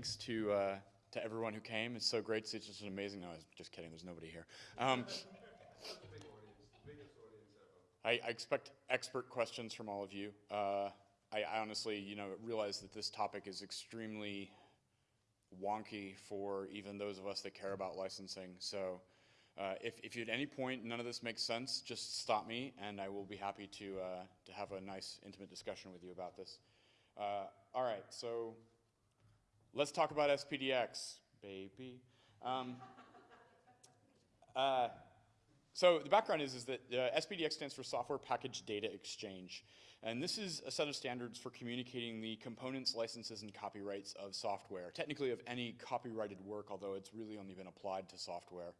thanks to uh, to everyone who came. It's so great. It's just an amazing. No, I was just kidding. There's nobody here. Um, I, I, expect expert questions from all of you. Uh, I, I, honestly, you know, realize that this topic is extremely wonky for even those of us that care about licensing. So, uh, if, if at any point none of this makes sense, just stop me, and I will be happy to uh, to have a nice, intimate discussion with you about this. Uh, all right, so let's talk about SPDX, baby. Um, uh, so the background is, is that uh, SPDX stands for Software Package Data Exchange. And this is a set of standards for communicating the components, licenses, and copyrights of software, technically of any copyrighted work, although it's really only been applied to software.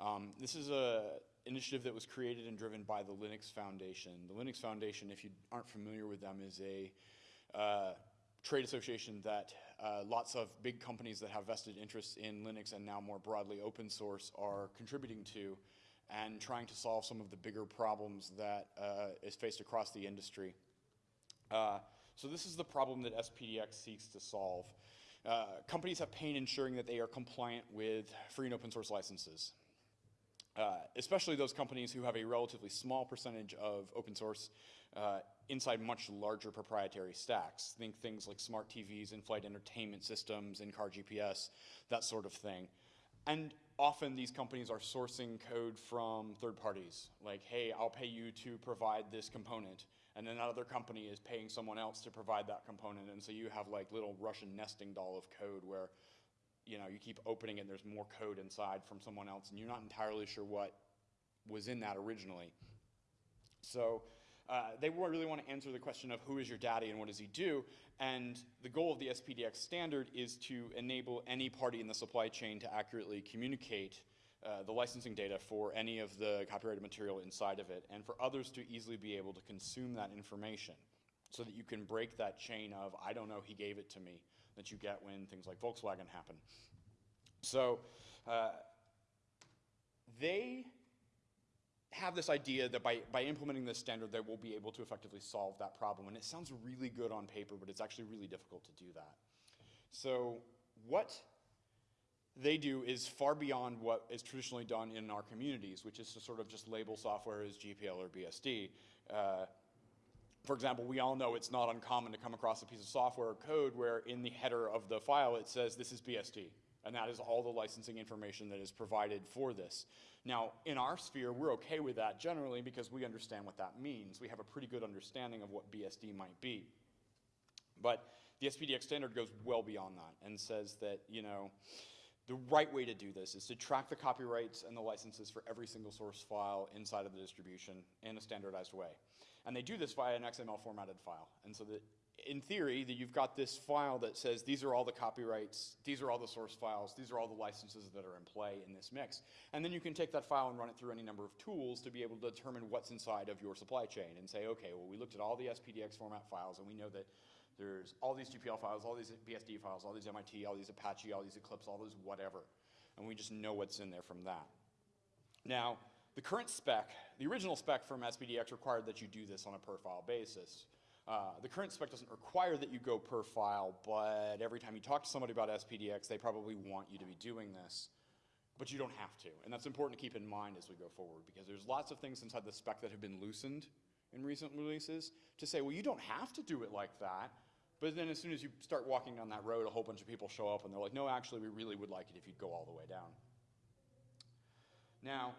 Um, this is an initiative that was created and driven by the Linux Foundation. The Linux Foundation, if you aren't familiar with them, is a uh, trade association that uh, lots of big companies that have vested interests in Linux and now more broadly open source are contributing to and trying to solve some of the bigger problems that uh, is faced across the industry. Uh, so this is the problem that SPDX seeks to solve. Uh, companies have pain ensuring that they are compliant with free and open source licenses. Uh, especially those companies who have a relatively small percentage of open source inside much larger proprietary stacks. Think things like smart TVs, in-flight entertainment systems, in-car GPS, that sort of thing. And often these companies are sourcing code from third parties. Like, hey, I'll pay you to provide this component. And then another company is paying someone else to provide that component. And so you have like little Russian nesting doll of code where you know, you keep opening it and there's more code inside from someone else and you're not entirely sure what was in that originally. So uh, they really want to answer the question of who is your daddy and what does he do. And the goal of the SPDX standard is to enable any party in the supply chain to accurately communicate uh, the licensing data for any of the copyrighted material inside of it and for others to easily be able to consume that information so that you can break that chain of, I don't know, he gave it to me, that you get when things like Volkswagen happen. So uh, they have this idea that by, by implementing this standard, they will be able to effectively solve that problem. And it sounds really good on paper, but it's actually really difficult to do that. So what they do is far beyond what is traditionally done in our communities, which is to sort of just label software as GPL or BSD. Uh, for example, we all know it's not uncommon to come across a piece of software or code where in the header of the file it says this is BSD. And that is all the licensing information that is provided for this. Now, in our sphere, we're okay with that generally because we understand what that means. We have a pretty good understanding of what BSD might be. But the SPDX standard goes well beyond that and says that, you know, the right way to do this is to track the copyrights and the licenses for every single source file inside of the distribution in a standardized way. And they do this via an XML formatted file. And so that in theory, that you've got this file that says these are all the copyrights, these are all the source files, these are all the licenses that are in play in this mix. And then you can take that file and run it through any number of tools to be able to determine what's inside of your supply chain and say, okay, well, we looked at all the SPDX format files and we know that there's all these GPL files, all these BSD files, all these MIT, all these Apache, all these Eclipse, all those whatever. And we just know what's in there from that. Now, the current spec, the original spec from SPDX required that you do this on a per file basis. Uh, the current spec doesn't require that you go per file, but every time you talk to somebody about SPDX, they probably want you to be doing this. But you don't have to, and that's important to keep in mind as we go forward, because there's lots of things inside the spec that have been loosened in recent releases to say, well, you don't have to do it like that, but then as soon as you start walking down that road, a whole bunch of people show up and they're like, no, actually, we really would like it if you'd go all the way down. Now,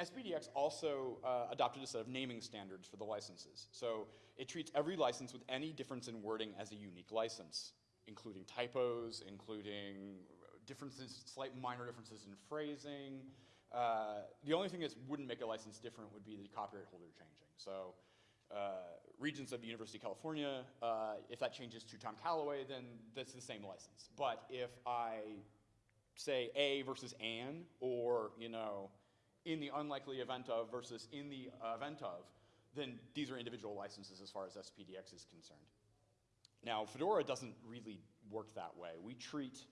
SPDX also uh, adopted a set of naming standards for the licenses. So it treats every license with any difference in wording as a unique license, including typos, including differences, slight minor differences in phrasing. Uh, the only thing that wouldn't make a license different would be the copyright holder changing. So uh, Regents of the University of California, uh, if that changes to Tom Callaway, then that's the same license. But if I say A versus Anne, or, you know, in the unlikely event of versus in the event of, then these are individual licenses as far as SPDX is concerned. Now, Fedora doesn't really work that way. We treat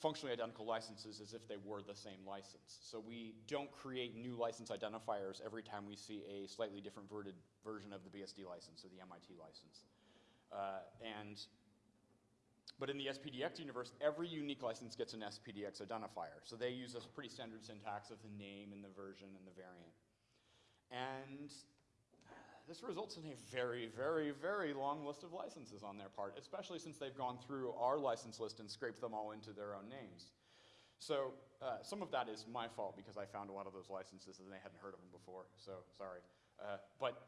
functionally identical licenses as if they were the same license. So we don't create new license identifiers every time we see a slightly different version of the BSD license or the MIT license. Uh, and But in the SPDX universe, every unique license gets an SPDX identifier. So they use a pretty standard syntax of the name and the version and the variant. And this results in a very, very, very long list of licenses on their part, especially since they've gone through our license list and scraped them all into their own names. So uh, some of that is my fault because I found a lot of those licenses and they hadn't heard of them before, so sorry. Uh, but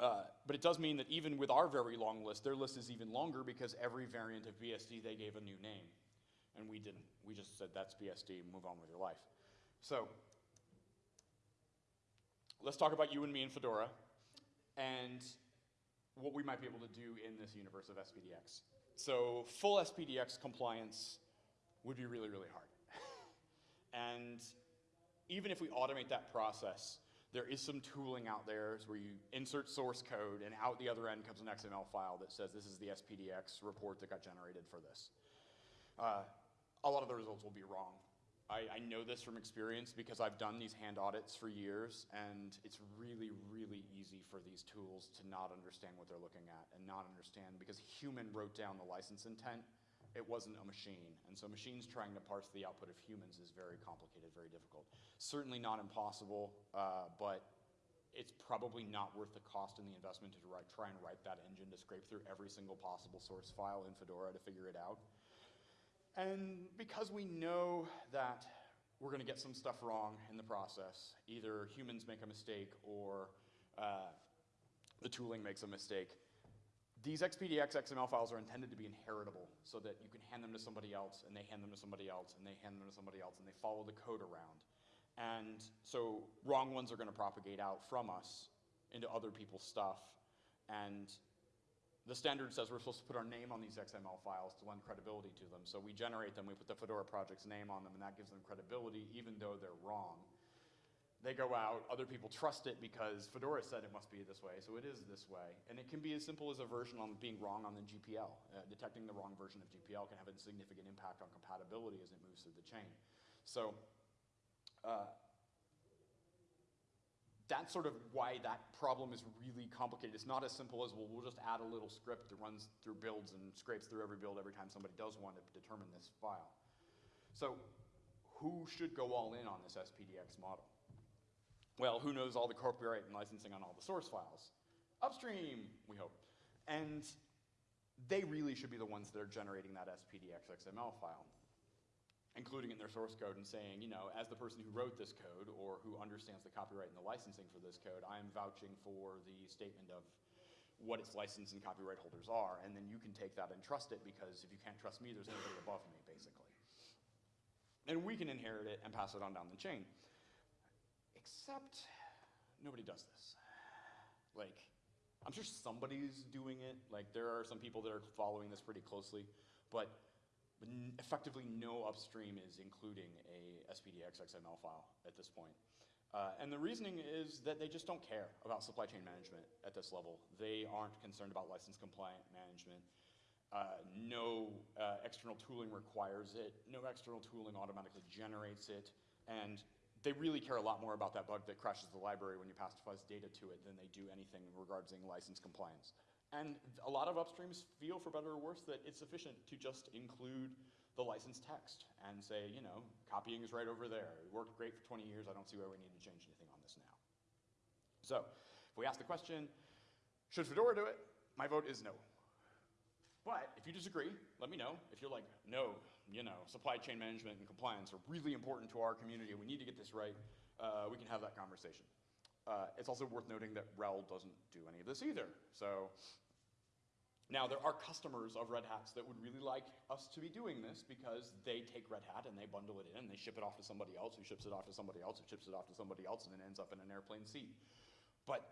uh, but it does mean that even with our very long list, their list is even longer because every variant of BSD they gave a new name. And we didn't. We just said that's BSD, move on with your life. So let's talk about you and me and Fedora and what we might be able to do in this universe of SPDX. So full SPDX compliance would be really, really hard. and even if we automate that process, there is some tooling out there where you insert source code and out the other end comes an XML file that says this is the SPDX report that got generated for this. Uh, a lot of the results will be wrong. I, I, know this from experience because I've done these hand audits for years and it's really, really easy for these tools to not understand what they're looking at and not understand because human wrote down the license intent it wasn't a machine. And so machines trying to parse the output of humans is very complicated, very difficult. Certainly not impossible, uh, but it's probably not worth the cost and the investment to write, try and write that engine to scrape through every single possible source file in Fedora to figure it out. And because we know that we're going to get some stuff wrong in the process, either humans make a mistake or uh, the tooling makes a mistake, these SPDX XML files are intended to be inheritable so that you can hand them to somebody else and they hand them to somebody else and they hand them to somebody else and they follow the code around. And so wrong ones are going to propagate out from us into other people's stuff. And the standard says we're supposed to put our name on these XML files to lend credibility to them. So we generate them, we put the Fedora project's name on them, and that gives them credibility even though they're wrong. They go out, other people trust it because Fedora said it must be this way, so it is this way. And it can be as simple as a version on being wrong on the GPL. Uh, detecting the wrong version of GPL can have a significant impact on compatibility as it moves through the chain. So uh, that's sort of why that problem is really complicated. It's not as simple as, well, we'll just add a little script that runs through builds and scrapes through every build every time somebody does one to determine this file. So who should go all in on this SPDX model? Well, who knows all the copyright and licensing on all the source files? Upstream, we hope. And they really should be the ones that are generating that SPDX XML file, including in their source code and saying, you know, as the person who wrote this code or who understands the copyright and the licensing for this code, I am vouching for the statement of what its license and copyright holders are, and then you can take that and trust it because if you can't trust me, there's nobody above me, basically. And we can inherit it and pass it on down the chain. Except nobody does this. Like, I'm sure somebody's doing it. Like, there are some people that are following this pretty closely, but effectively no upstream is including a SPDX XML file at this point. Uh, and the reasoning is that they just don't care about supply chain management at this level. They aren't concerned about license compliant management. Uh, no uh, external tooling requires it. No external tooling automatically generates it. And they really care a lot more about that bug that crashes the library when you pass fuzz data to it than they do anything regarding license compliance. And a lot of upstreams feel, for better or worse, that it's sufficient to just include the license text and say, you know, copying is right over there. It worked great for 20 years. I don't see why we need to change anything on this now. So if we ask the question, should Fedora do it? My vote is no. But if you disagree, let me know. If you're like, no, you know, supply chain management and compliance are really important to our community we need to get this right, uh, we can have that conversation. Uh, it's also worth noting that RHEL doesn't do any of this either. So now there are customers of Red Hats that would really like us to be doing this because they take Red Hat and they bundle it in and they ship it off to somebody else who ships it off to somebody else who ships it off to somebody else and it ends up in an airplane seat. But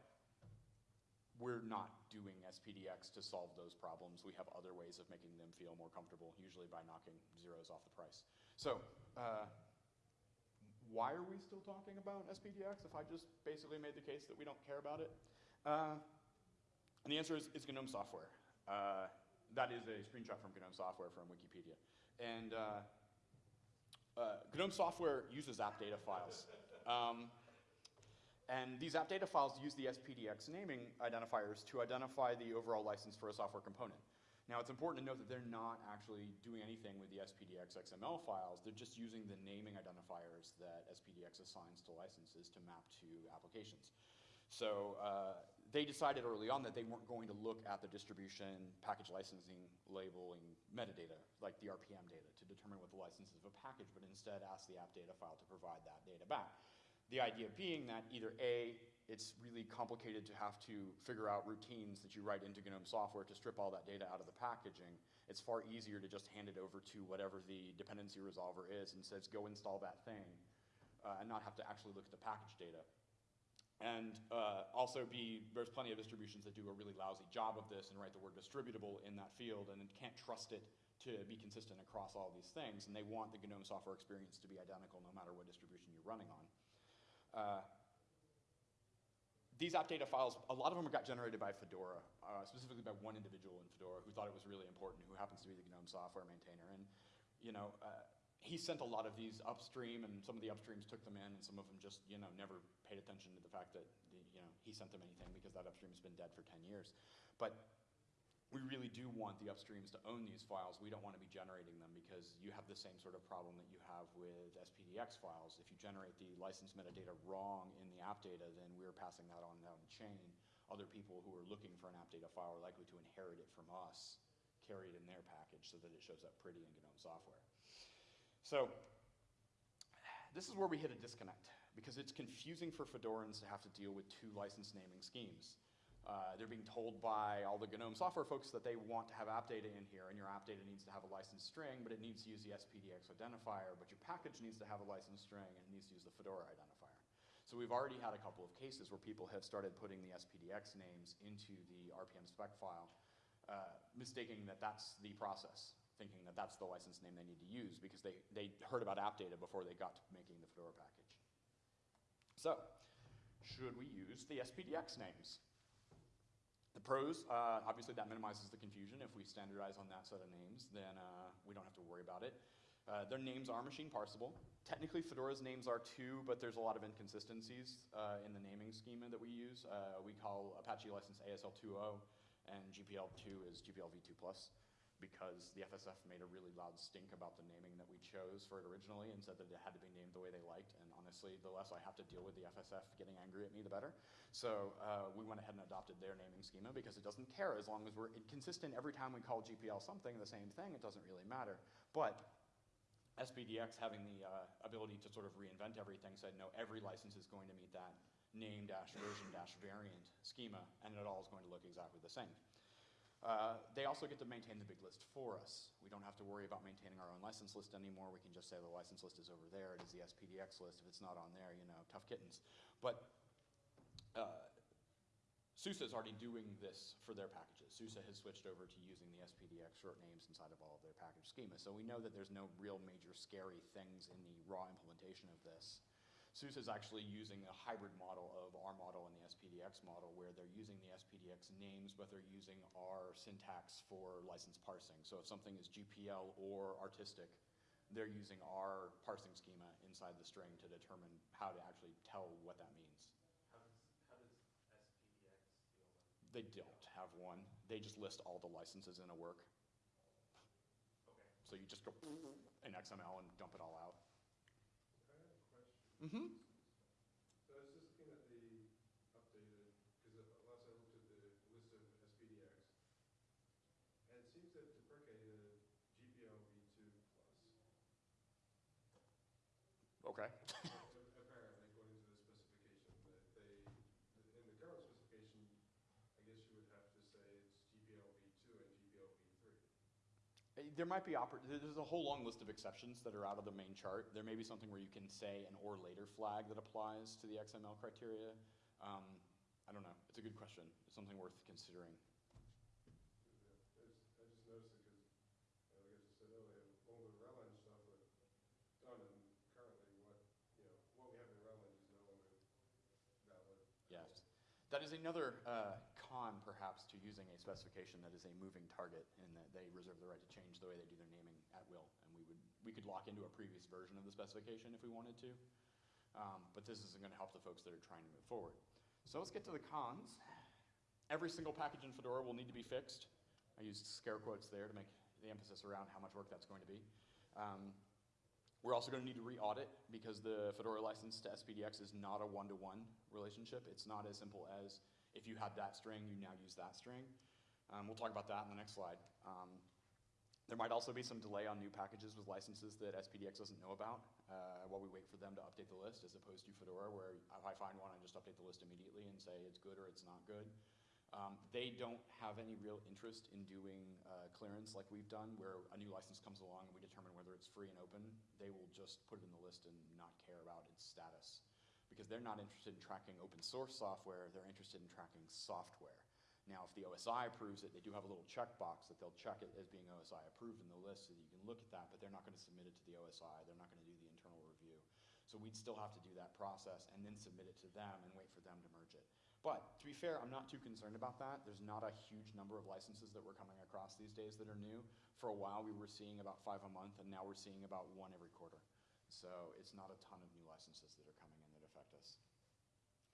we're not doing SPDX to solve those problems. We have other ways of making them feel more comfortable, usually by knocking zeros off the price. So uh, why are we still talking about SPDX if I just basically made the case that we don't care about it? Uh, and the answer is it's GNOME software. Uh, that is a screenshot from GNOME software from Wikipedia. And uh, uh, GNOME software uses app data files. Um, and these app data files use the SPDX naming identifiers to identify the overall license for a software component. Now, it's important to note that they're not actually doing anything with the SPDX XML files. They're just using the naming identifiers that SPDX assigns to licenses to map to applications. So uh, they decided early on that they weren't going to look at the distribution, package licensing, labeling, metadata, like the RPM data, to determine what the license is of a package, but instead ask the app data file to provide that data back. The idea being that either A, it's really complicated to have to figure out routines that you write into GNOME software to strip all that data out of the packaging. It's far easier to just hand it over to whatever the dependency resolver is and says, go install that thing, uh, and not have to actually look at the package data. And uh, also be, there's plenty of distributions that do a really lousy job of this and write the word distributable in that field and can't trust it to be consistent across all these things. And they want the GNOME software experience to be identical no matter what distribution you're running on. Uh, these app data files, a lot of them got generated by Fedora, uh, specifically by one individual in Fedora who thought it was really important, who happens to be the GNOME software maintainer. And, you know, uh, he sent a lot of these upstream, and some of the upstreams took them in, and some of them just, you know, never paid attention to the fact that, you know, he sent them anything because that upstream's been dead for 10 years. But we really do want the upstreams to own these files. We don't want to be generating them because you have the same sort of problem that you have with SPDX files. If you generate the license metadata wrong in the app data, then we're passing that on down the chain. Other people who are looking for an app data file are likely to inherit it from us, carry it in their package so that it shows up pretty in GNOME software. So this is where we hit a disconnect because it's confusing for Fedorans to have to deal with two license naming schemes. Uh, they're being told by all the GNOME software folks that they want to have app data in here, and your app data needs to have a license string, but it needs to use the SPDX identifier, but your package needs to have a license string, and it needs to use the Fedora identifier. So we've already had a couple of cases where people have started putting the SPDX names into the RPM spec file, uh, mistaking that that's the process, thinking that that's the license name they need to use because they, they heard about app data before they got to making the Fedora package. So, should we use the SPDX names? The pros, uh, obviously that minimizes the confusion. If we standardize on that set of names, then uh, we don't have to worry about it. Uh, their names are machine parsable. Technically, Fedora's names are too, but there's a lot of inconsistencies uh, in the naming schema that we use. Uh, we call Apache license ASL 2.0, and GPL2 is GPL v2+. Because the FSF made a really loud stink about the naming that we chose for it originally and said that it had to be named the way they liked. And honestly, the less I have to deal with the FSF getting angry at me, the better. So uh, we went ahead and adopted their naming schema because it doesn't care as long as we're consistent every time we call GPL something, the same thing, it doesn't really matter. But SPDX having the uh, ability to sort of reinvent everything said, no, every license is going to meet that name dash version dash variant schema, and it all is going to look exactly the same. Uh, they also get to maintain the big list for us. We don't have to worry about maintaining our own license list anymore. We can just say the license list is over there. It is the SPDX list. If it's not on there, you know, tough kittens. But uh, SUSE is already doing this for their packages. SUSE has switched over to using the SPDX short names inside of all of their package schema. So we know that there's no real major scary things in the raw implementation of this. SUSE is actually using a hybrid model of our model and the SPDX model where they're using the SPDX names, but they're using our syntax for license parsing. So if something is GPL or artistic, they're using our parsing schema inside the string to determine how to actually tell what that means. How does, how does SPDX deal with? They don't have one. They just list all the licenses in a work. Okay. So you just go in XML and dump it all out. I have a question. Mm-hmm. So I was just looking at the updated, because last I looked at the list of SPDX, and it seems deprecated GPL v2 plus. Okay. Apparently, according to the specification, that they, in the current specification, I guess you would have to say it's GPL v2 and GPL v3. Uh, There might be, there's a whole long list of exceptions that are out of the main chart. There may be something where you can say an or later flag that applies to the XML criteria. Um, I don't know. It's a good question. It's something worth considering. I just, I just noticed it because, like I just said earlier, all the Redline stuff are done, and currently what, you know, what we have in Redline is no longer valid. Yes. That is another uh, con, perhaps, to using a specification that is a moving target in that they reserve the right to change the way they do their naming at will. And we would, we could lock into a previous version of the specification if we wanted to. Um, but this isn't going to help the folks that are trying to move forward. So let's get to the cons. Every single package in Fedora will need to be fixed. I used scare quotes there to make the emphasis around how much work that's going to be. Um, we're also going to need to re-audit because the Fedora license to SPDX is not a one-to-one relationship. It's not as simple as if you had that string, you now use that string. Um, we'll talk about that in the next slide. Um, there might also be some delay on new packages with licenses that SPDX doesn't know about uh, while we wait for them to update the list, as opposed to Fedora, where if I find one, I just update the list immediately and say it's good or it's not good. Um, they don't have any real interest in doing uh, clearance like we've done, where a new license comes along and we determine whether it's free and open. They will just put it in the list and not care about its status because they're not interested in tracking open source software, they're interested in tracking software. Now, if the OSI approves it, they do have a little checkbox that they'll check it as being OSI approved in the list so you can look at that, but they're not going to submit it to the OSI, they're not going to do the internal review. So we'd still have to do that process and then submit it to them and wait for them to merge it. But to be fair, I'm not too concerned about that. There's not a huge number of licenses that we're coming across these days that are new. For a while, we were seeing about five a month, and now we're seeing about one every quarter. So it's not a ton of new licenses that are coming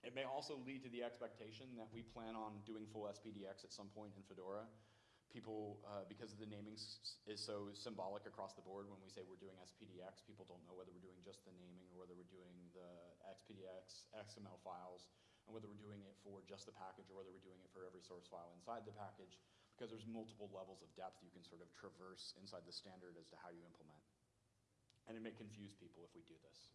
It may also lead to the expectation that we plan on doing full SPDX at some point in Fedora. People, uh, because the naming is so symbolic across the board when we say we're doing SPDX, people don't know whether we're doing just the naming or whether we're doing the SPDX XML files and whether we're doing it for just the package or whether we're doing it for every source file inside the package, because there's multiple levels of depth you can sort of traverse inside the standard as to how you implement. And it may confuse people if we do this.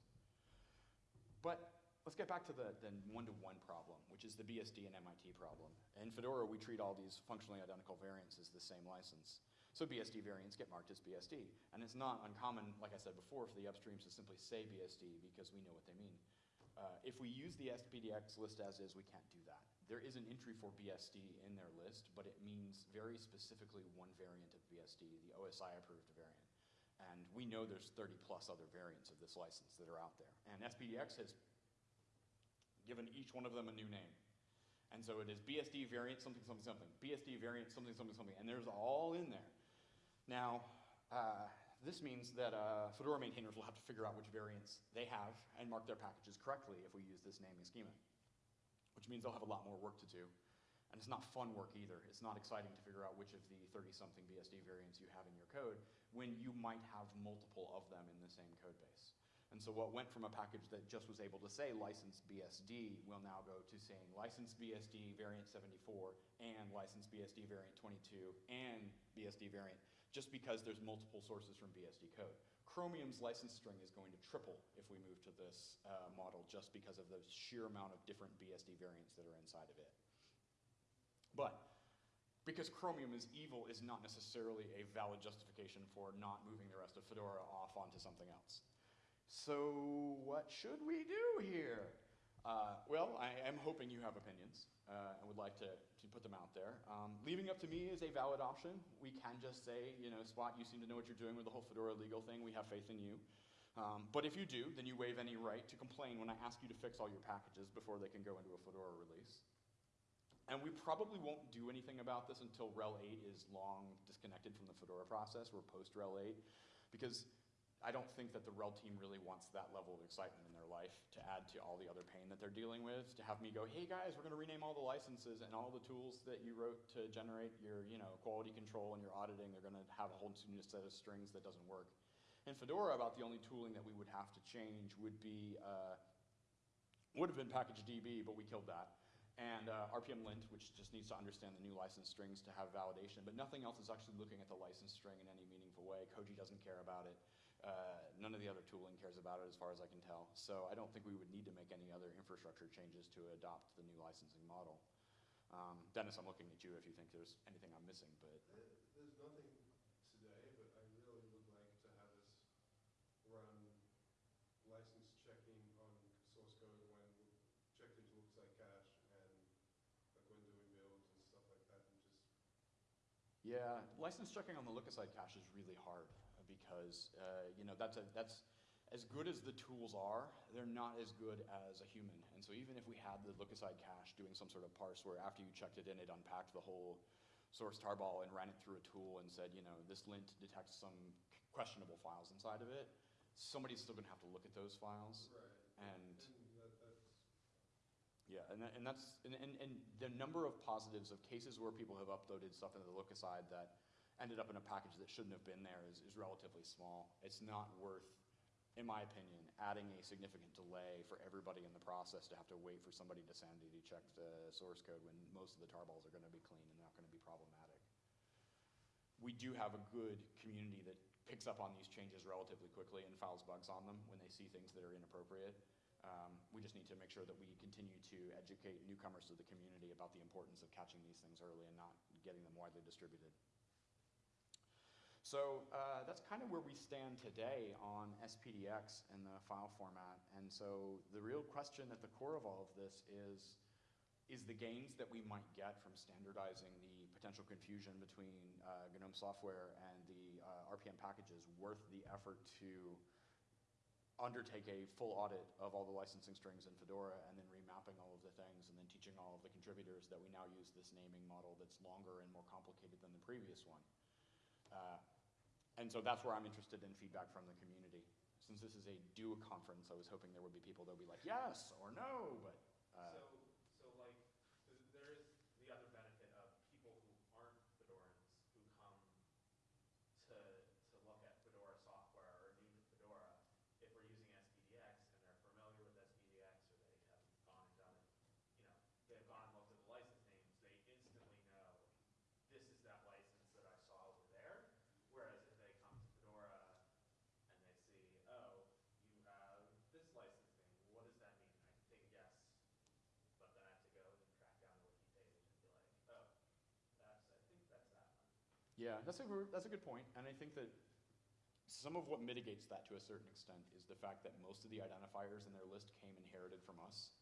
But let's get back to the, the one-to-one problem, which is the BSD and MIT problem. In Fedora, we treat all these functionally identical variants as the same license. So BSD variants get marked as BSD. And it's not uncommon, like I said before, for the upstreams to simply say BSD because we know what they mean. Uh, if we use the SPDX list as is, we can't do that. There is an entry for BSD in their list, but it means very specifically one variant of BSD, the OSI approved variant. And we know there's 30 plus other variants of this license that are out there. And SPDX has given each one of them a new name. And so it is BSD variant something, something, something, BSD variant something, something, something, and there's all in there. Now, uh, this means that uh, Fedora maintainers will have to figure out which variants they have and mark their packages correctly if we use this naming schema, which means they'll have a lot more work to do. And it's not fun work either. It's not exciting to figure out which of the 30-something BSD variants you have in your code when you might have multiple of them in the same code base. And so what went from a package that just was able to say license BSD will now go to saying license BSD variant 74 and license BSD variant 22 and BSD variant just because there's multiple sources from BSD code. Chromium's license string is going to triple if we move to this uh, model just because of the sheer amount of different BSD variants that are inside of it. But because Chromium is evil is not necessarily a valid justification for not moving the rest of Fedora off onto something else. So what should we do here? Uh, well, I am hoping you have opinions uh, and would like to, to put them out there. Um, leaving up to me is a valid option. We can just say, you know, Spot, you seem to know what you're doing with the whole Fedora legal thing. We have faith in you. Um, but if you do, then you waive any right to complain when I ask you to fix all your packages before they can go into a Fedora release. And we probably won't do anything about this until RHEL 8 is long disconnected from the Fedora process. We're post RHEL 8 because I don't think that the RHEL team really wants that level of excitement in their life to add to all the other pain that they're dealing with, to have me go, hey guys, we're gonna rename all the licenses and all the tools that you wrote to generate your you know, quality control and your auditing, they're gonna have a whole new set of strings that doesn't work. In Fedora, about the only tooling that we would have to change would be, uh, would have been package DB, but we killed that. And uh, RPM lint, which just needs to understand the new license strings to have validation, but nothing else is actually looking at the license string in any meaningful way. Koji doesn't care about it. Uh, none of the other tooling cares about it as far as I can tell. So I don't think we would need to make any other infrastructure changes to adopt the new licensing model. Um, Dennis, I'm looking at you if you think there's anything I'm missing, but There's nothing today, but I really would like to have us run license checking on source code when checked into look-aside cache and like when doing builds and stuff like that and just, yeah, license checking on the look-aside cache is really hard because uh, you know that's a, that's as good as the tools are, they're not as good as a human. And so even if we had the look-aside cache doing some sort of parse where after you checked it in, it unpacked the whole source tarball and ran it through a tool and said, you know, this lint detects some questionable files inside of it, somebody's still gonna have to look at those files. right. And And that, Yeah, and, that, and that's, and, and, and the number of positives of cases where people have uploaded stuff into the look aside that ended up in a package that shouldn't have been there is, is relatively small. It's not worth, in my opinion, adding a significant delay for everybody in the process to have to wait for somebody to sanity check the source code when most of the tarballs are gonna be clean and not gonna be problematic. We do have a good community that picks up on these changes relatively quickly and files bugs on them when they see things that are inappropriate. Um, we just need to make sure that we continue to educate newcomers to the community about the importance of catching these things early and not getting them widely distributed. So uh, that's kind of where we stand today on SPDX and the file format. And so the real question at the core of all of this is, is the gains that we might get from standardizing the potential confusion between uh, GNOME software and the uh, RPM packages worth the effort to undertake a full audit of all the licensing strings in Fedora and then remapping all of the things and then teaching all of the contributors that we now use this naming model that's longer and more complicated than the previous one. Uh, and so that's where I'm interested in feedback from the community. Since this is a do conference, I was hoping there would be people that would be like, yes or no, but uh, So, so like, th- there is the other benefit of people who aren't Fedorans who come to, to look at Fedora software or new to Fedora, if we're using SPDX and they're familiar with SPDX or they have gone and done it, you know, they've gone and looked at the license names, they instantly know, this is that license that I saw over there. Whereas if they come to Fedora and they see, oh, you have this license name, what does that mean? I can take a guess, but then I have to go and track down the wiki page and be like, oh, that's, I think that's that one. Yeah, that's a, that's a good point, and I think that some of what mitigates that to a certain extent is the fact that most of the identifiers in their list came inherited from us,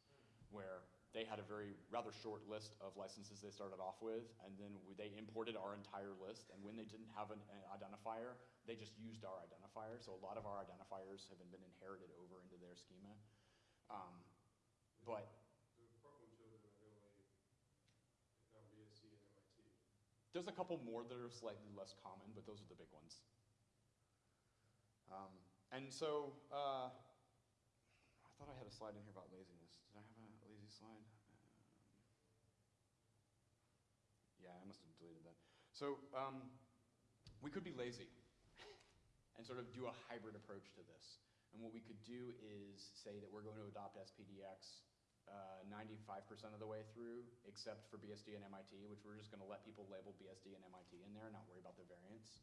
where they had a very rather short list of licenses they started off with, and then they imported our entire list, and when they didn't have an, an identifier, they just used our identifier, so a lot of our identifiers have been inherited over into their schema. Um, but The problem children are the only, on BSD and MIT. There's a couple more that are slightly less common, but those are the big ones. Um, and so, uh, I thought I had a slide in here about laziness. Did I have a lazy slide? Um, yeah, I must have deleted that. So, um, we could be lazy and sort of do a hybrid approach to this. And what we could do is say that we're going to adopt SPDX uh, 95% of the way through, except for BSD and MIT, which we're just going to let people label BSD and MIT in there and not worry about the variants.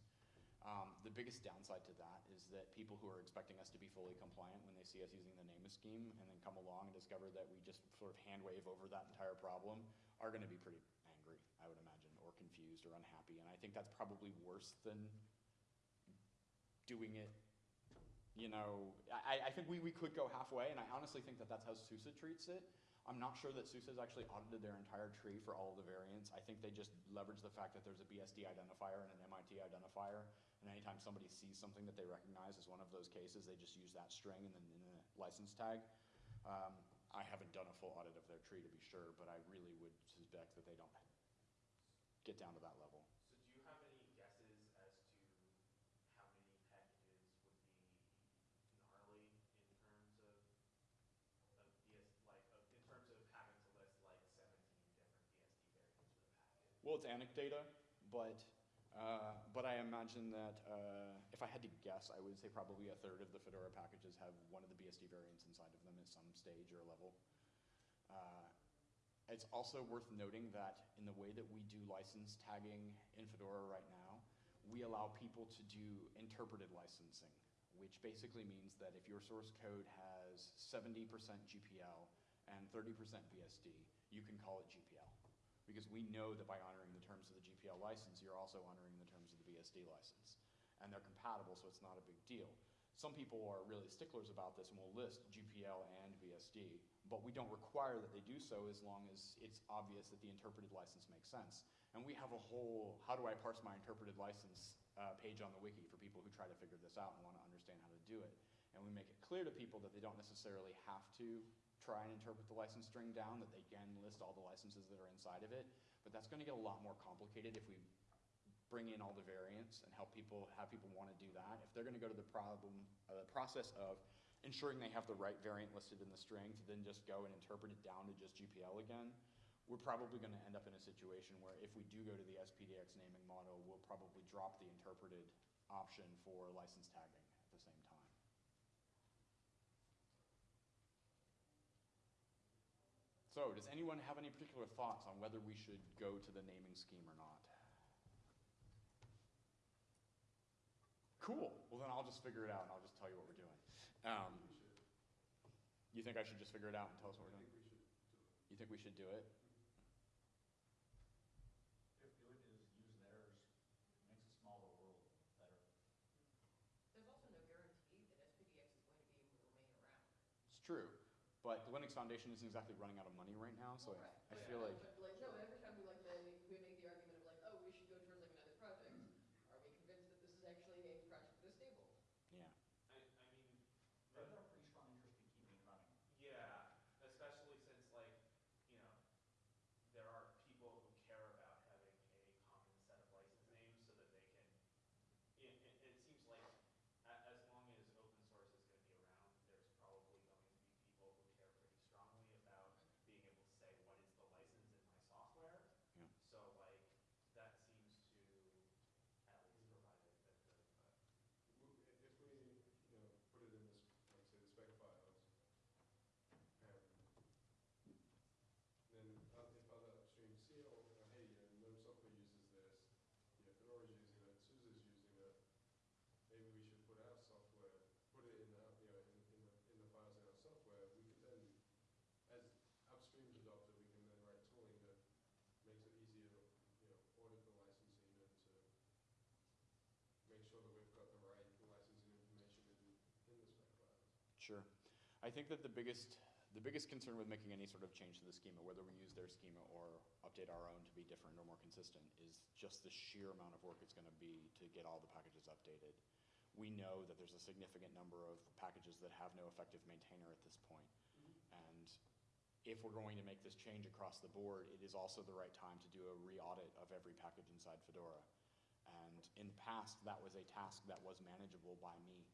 Um, the biggest downside to that is that people who are expecting us to be fully compliant when they see us using the name scheme and then come along and discover that we just sort of hand wave over that entire problem are going to be pretty angry, I would imagine, or confused or unhappy. And I think that's probably worse than doing it you know, I, I think we, we could go halfway, and I honestly think that that's how SUSE treats it. I'm not sure that SUSE has actually audited their entire tree for all of the variants. I think they just leverage the fact that there's a BSD identifier and an MIT identifier, and anytime somebody sees something that they recognize as one of those cases, they just use that string in the, in the license tag. Um, I haven't done a full audit of their tree to be sure, but I really would suspect that they don't get down to that level. So do you have any guesses as to how many packages would be gnarly in terms of, of BS, like, of, in terms of having to list like seventeen different BSD variants for the package? Well, it's anecdata, but, uh, but I imagine that uh, if I had to guess, I would say probably a third of the Fedora packages have one of the BSD variants inside of them at some stage or level. Uh, It's also worth noting that in the way that we do license tagging in Fedora right now, we allow people to do interpreted licensing, which basically means that if your source code has 70% GPL and 30% BSD, you can call it GPL. Because we know that by honoring the terms of the GPL license, you're also honoring the terms of the BSD license. And they're compatible, so it's not a big deal. Some people are really sticklers about this and will list GPL and BSD, but we don't require that they do so as long as it's obvious that the interpreted license makes sense. And we have a whole, how do I parse my interpreted license uh, page on the wiki for people who try to figure this out and want to understand how to do it. And we make it clear to people that they don't necessarily have to try and interpret the license string down, that they can list all the licenses that are inside of it. But that's going to get a lot more complicated if we bring in all the variants and help people, have people want to do that. If they're going to go to the problem, uh, the process of ensuring they have the right variant listed in the string to then just go and interpret it down to just GPL again, we're probably going to end up in a situation where if we do go to the SPDX naming model, we'll probably drop the interpreted option for license tagging at the same time. So, does anyone have any particular thoughts on whether we should go to the naming scheme or not? Cool. Well, then I'll just figure it out and I'll just tell you what we're doing. Um, you think I should just figure it out and tell us what we're doing? we should do it. You think we should do it? If you would just use theirs, it makes a smaller world better. There's also no guarantee that SPDX is going to be able to remain around. It's true, but the Linux Foundation isn't exactly running out of money right now, so Well, I- right. I But feel like, But like, no, every time we like, then we make the argument of like, oh, we should go towards like another project, are we convinced that this is actually a project that is stable? yeah. I, I mean, They've got a pretty strong interest in keeping it running. yeah, especially since like, you know, there are people who care about having a common set of license names so that they can, it, it, it seems like a, as long as open source is gonna be around, there's probably going to be people who care pretty strongly about being able to say, what is the license in my software? Yeah. So like, that seems to at least provide a, a good, uh, W- If we, you know, put it in this, like say, the spec files, and then uh, if other upstreams see, oh, uh, hey, you know, Gnome software uses this, you know, Fedora's using it, SUSE's using it, maybe we should put our software, put it in the, you know, in, in the, in the files in our software, we could then, as upstreams adopt it, we can then write tooling that makes it easier to, you know, audit the licensing and to make sure that we've got the right licensing information in, in the spec files. Sure. I think that the biggest, the biggest concern with making any sort of change to the schema, whether we use their schema or update our own to be different or more consistent, is just the sheer amount of work it's going to be to get all the packages updated. We know that there's a significant number of packages that have no effective maintainer at this point. Mm-hmm. And if we're going to make this change across the board, it is also the right time to do a re-audit of every package inside Fedora. And in the past, that was a task that was manageable by me.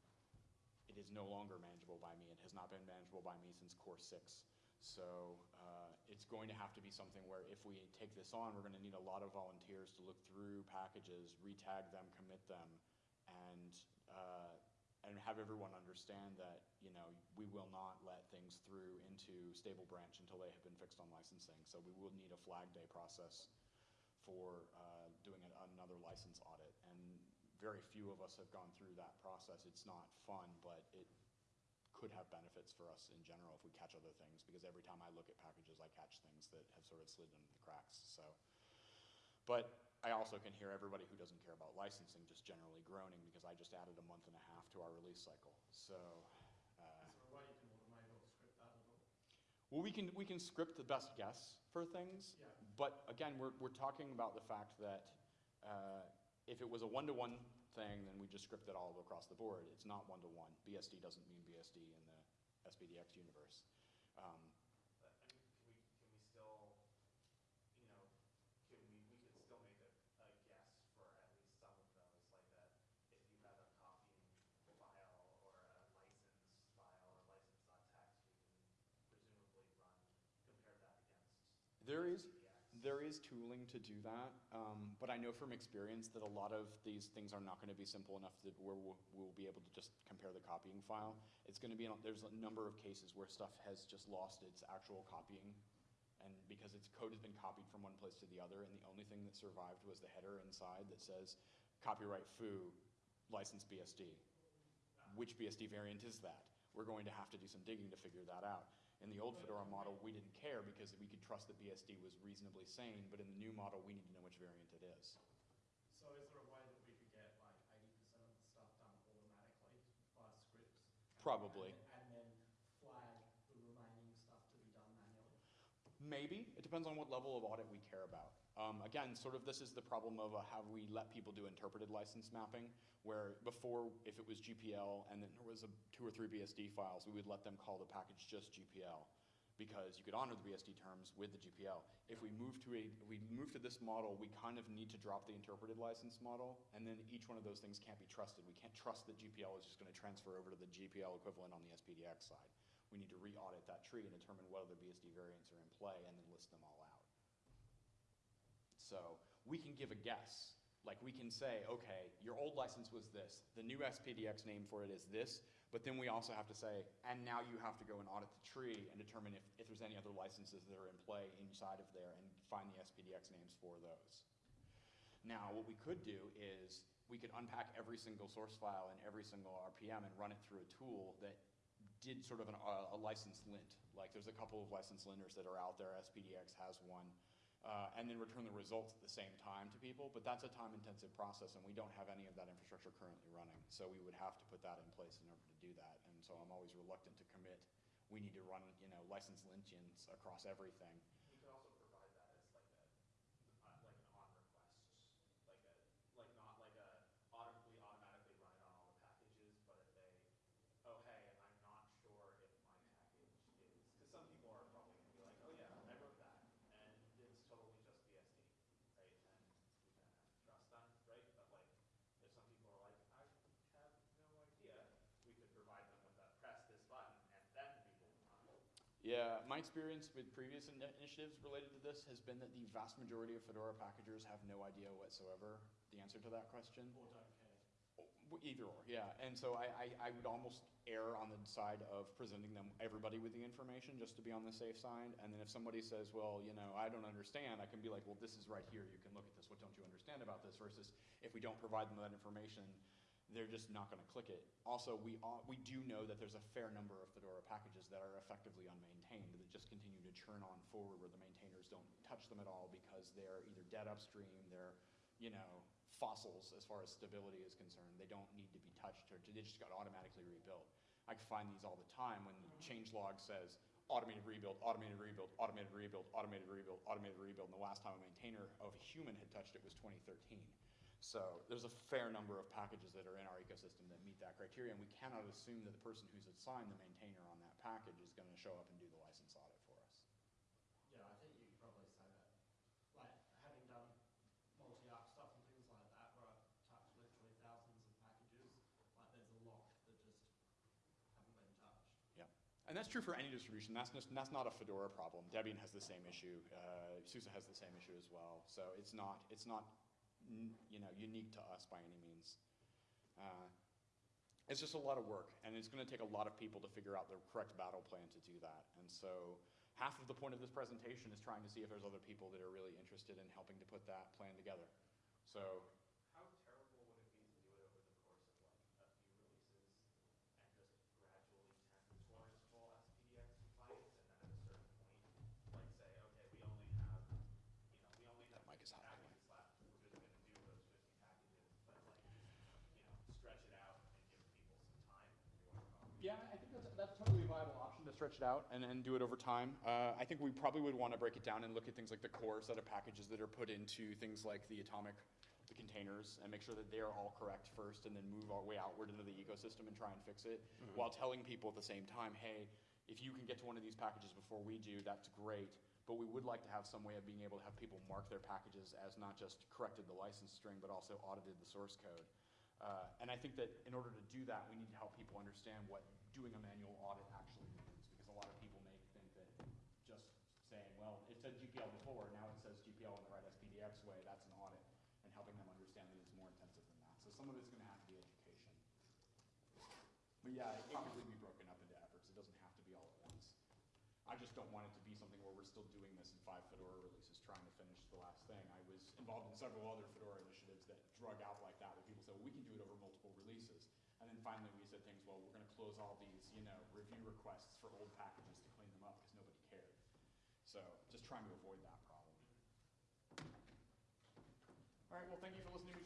It is no longer manageable by me. It has not been manageable by me since Core 6. So uh, it's going to have to be something where if we take this on, we're going to need a lot of volunteers to look through packages, retag them, commit them, and, uh, and have everyone understand that, you know, we will not let things through into stable branch until they have been fixed on licensing. So we will need a flag day process for uh, doing an- another license audit. And very few of us have gone through that process. It's not fun, but it could have benefits for us in general if we catch other things, because every time I look at packages, I catch things that have sort of slid into the cracks, so. But I also can hear everybody who doesn't care about licensing just generally groaning, because I just added a month and a half to our release cycle, so. uh, Is there a way you can automate or script that at all? Well, we can, we can script the best guess for things, Yeah. but again, we're, we're talking about the fact that uh, if it was a one-to-one thing, then we just script it all across the board. It's not one-to-one. BSD doesn't mean BSD in the SPDX universe. Um, But, I mean, can we, can we still, you know, can we, we could still make a, a guess for at least some of those, like that, if you have a copying file or a license file or license.txt, we can presumably run, compare that against. There is. There is tooling to do that, um, but I know from experience that a lot of these things are not going to be simple enough that where we'll, we'll be able to just compare the copying file. It's going to be, there's a number of cases where stuff has just lost its actual copying, and because its code has been copied from one place to the other, and the only thing that survived was the header inside that says copyright foo, license BSD. Which BSD variant is that? We're going to have to do some digging to figure that out. In the old Fedora model, we didn't care because we could trust that BSD was reasonably sane, but in the new model, we need to know which variant it is. So is there a way that we could get like eighty percent of the stuff done automatically by scripts? and- Probably. And then flag the remaining stuff to be done manually? Maybe, it depends on what level of audit we care about. Um, again, sort of this is the problem of uh, have we let people do interpreted license mapping, where before, if it was GPL and then there was a, two or three BSD files, we would let them call the package just GPL. because you could honor the BSD terms with the GPL. If we move to a, we move to this model, we kind of need to drop the interpreted license model, and then each one of those things can't be trusted. We can't trust that GPL is just gonna transfer over to the GPL equivalent on the SPDX side. We need to re-audit that tree and determine what other BSD variants are in play and then list them all out. So we can give a guess. Like we can say, okay, your old license was this, the new SPDX name for it is this, but then we also have to say, and now you have to go and audit the tree and determine if, if there's any other licenses that are in play inside of there and find the SPDX names for those. Now, what we could do is we could unpack every single source file and every single RPM and run it through a tool that did sort of an, uh, a license lint. Like there's a couple of license linters that are out there. SPDX has one. Uh, and then return the results at the same time to people. But that's a time-intensive process, and we don't have any of that infrastructure currently running. So we would have to put that in place in order to do that. And so I'm always reluctant to commit. We need to run, you know, license lintions across everything. You could also provide that as like a, uh, like an on request, like a, like not like a autom- we automatically run it on all the packages, but if they, oh, hey, I'm not sure if my package is, because some people are probably gonna be like, oh yeah, I wrote that, and it's totally just BSD, right? And we kind of have to trust them, right? But like, if some people are like, I have no idea, we could provide them with a press this button and then we will run it. Yeah, my experience with previous in- initiatives related to this has been that the vast majority of Fedora packagers have no idea whatsoever the answer to that question. Or don't care. Either or, yeah. And so I, I, I would almost err on the side of presenting them, everybody with the information, just to be on the safe side. And then if somebody says, well, you know, I don't understand, I can be like, well, this is right here, you can look at this, what don't you understand about this? Versus if we don't provide them that information, they're just not gonna click it. Also, we, we do know that there's a fair number of Fedora packages that are effectively unmaintained, that just continue to churn on forward where the maintainers don't touch them at all because they're either dead upstream, they're, you know, fossils as far as stability is concerned. They don't need to be touched or they just got automatically rebuilt. I find these all the time when the change log says automated rebuild, automated rebuild, automated rebuild, automated rebuild, automated rebuild. And the last time a maintainer of a human had touched it was 2013. So there's a fair number of packages that are in our ecosystem that meet that criteria, and we cannot assume that the person who's assigned the maintainer on that package is going to show up and do the license audit for us. Yeah, I think you could probably say that. Like, having done multi-arch stuff and things like that, where I've touched literally thousands of packages, like, there's a lot that just haven't been touched. Yeah. And that's true for any distribution. That's just, that's not a Fedora problem. Debian has the same issue. Uh, SUSE has the same issue as well. So it's not, it's not, you know, unique to us by any means. Uh, it's just a lot of work, and it's going to take a lot of people to figure out the correct battle plan to do that. And so half of the point of this presentation is trying to see if there's other people that are really interested in helping to put that plan together. So How terrible would it be to do it over the course of like a few releases and just gradually tend towards full SPDX compliance and then at a certain point, like say, okay, we only have, you know, we only have That mic is hot. packages left, we're just gonna do those fifty packages, but like, you know, stretch it out and give people some time to do our copy. Yeah, I think that's, that's totally a viable option to stretch it out and, then do it over time. Uh, I think we probably would want to break it down and look at things like the core set of packages that are put into things like the atomic, the containers, and make sure that they're all correct first, and then move our way outward into the ecosystem and try and fix it, while telling people at the same time, hey, if you can get to one of these packages before we do, that's great. But we would like to have some way of being able to have people mark their packages as not just corrected the license string, but also audited the source code. Uh, and I think that in order to do that, we need to help people understand what doing a manual audit actually means, because a lot of people may think that just saying, well, it said GPL before, now it says GPL in the right SPDX way, that's an audit, and helping them understand that it's more intensive than that. So some of it's gonna have to be education. But yeah, it really be broken up into efforts, it doesn't have to be all at once. I just don't want it to be something where we're still doing this in five Fedora releases, trying to finish the last thing. I was involved in several other Fedora initiatives that drug out like that, where people said, well, we can do it over multiple releases. And then finally, we said things, well, we're gonna close all these, you know, review requests for old packages so just trying to avoid that problem. All right, well, thank you for listening.